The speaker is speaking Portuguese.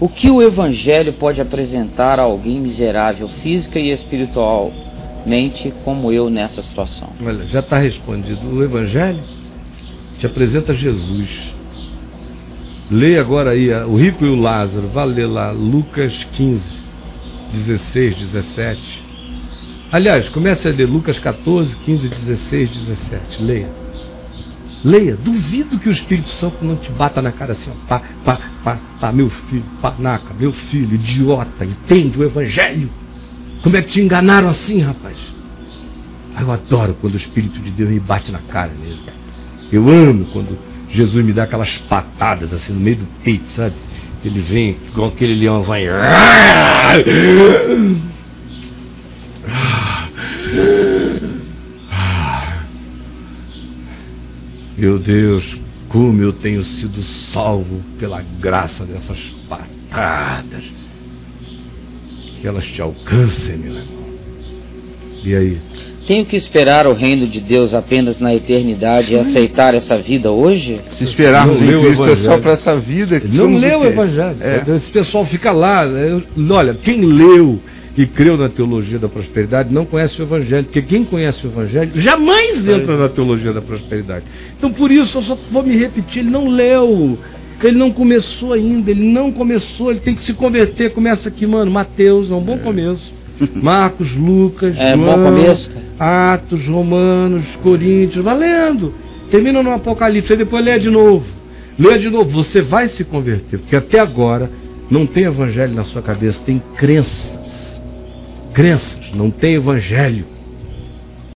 O que o Evangelho pode apresentar a alguém miserável, física e espiritualmente, como eu nessa situação? Olha, já está respondido. O Evangelho te apresenta Jesus. Leia agora aí o rico e o Lázaro. Vá ler lá Lucas 15, 16, 17. Aliás, comece a ler Lucas 14, 15, 16, 17. Leia. Leia. Duvido que o Espírito Santo não te bata na cara assim, ó, pá, pá, pá, pá, meu filho, panaca, meu filho, idiota, entende o Evangelho? Como é que te enganaram assim, rapaz? Eu adoro quando o Espírito de Deus me bate na cara mesmo. Eu amo quando Jesus me dá aquelas patadas assim no meio do peito, sabe? Ele vem igual aquele leãozinho. Meu Deus, como eu tenho sido salvo pela graça dessas patadas. Que elas te alcancem, meu irmão. E aí? Tenho que esperar o reino de Deus apenas na eternidade e aceitar essa vida hoje? Se esperarmos em Cristo é só para essa vida que Não leu o, o Evangelho. É. Esse pessoal fica lá. Olha, quem leu e creu na teologia da prosperidade não conhece o Evangelho, porque quem conhece o Evangelho jamais entra na teologia da prosperidade. Então por isso eu só vou me repetir, ele não leu. Ele não começou ainda, ele não começou, ele tem que se converter. Começa aqui, mano, Mateus, é um bom é. começo. Marcos, Lucas, é, João, começo, Atos, Romanos, Coríntios, valendo. Termina no Apocalipse, aí depois lê de novo. Lê de novo, você vai se converter, porque até agora não tem evangelho na sua cabeça, tem crenças. Crenças, não tem evangelho.